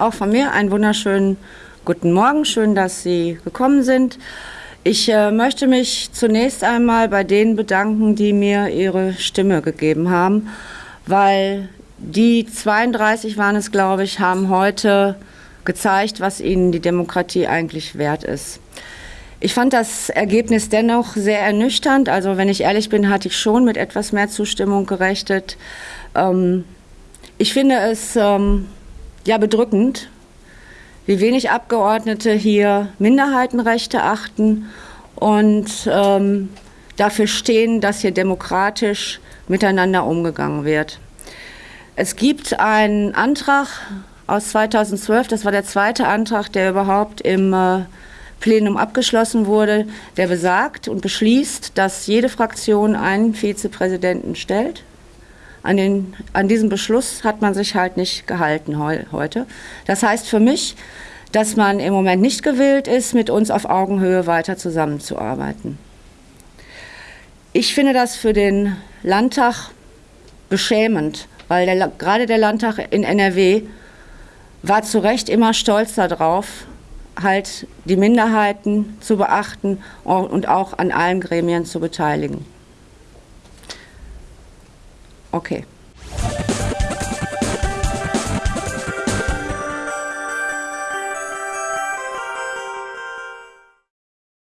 auch von mir einen wunderschönen guten Morgen. Schön, dass Sie gekommen sind. Ich äh, möchte mich zunächst einmal bei denen bedanken, die mir ihre Stimme gegeben haben, weil die 32 waren es, glaube ich, haben heute gezeigt, was ihnen die Demokratie eigentlich wert ist. Ich fand das Ergebnis dennoch sehr ernüchternd. Also wenn ich ehrlich bin, hatte ich schon mit etwas mehr Zustimmung gerechnet. Ähm, ich finde es ähm, ja bedrückend, wie wenig Abgeordnete hier Minderheitenrechte achten und ähm, dafür stehen, dass hier demokratisch miteinander umgegangen wird. Es gibt einen Antrag aus 2012, das war der zweite Antrag, der überhaupt im äh, Plenum abgeschlossen wurde, der besagt und beschließt, dass jede Fraktion einen Vizepräsidenten stellt. An, den, an diesem Beschluss hat man sich halt nicht gehalten heu, heute. Das heißt für mich, dass man im Moment nicht gewillt ist, mit uns auf Augenhöhe weiter zusammenzuarbeiten. Ich finde das für den Landtag beschämend, weil der, gerade der Landtag in NRW war zu Recht immer stolz darauf, halt die Minderheiten zu beachten und auch an allen Gremien zu beteiligen. Okay.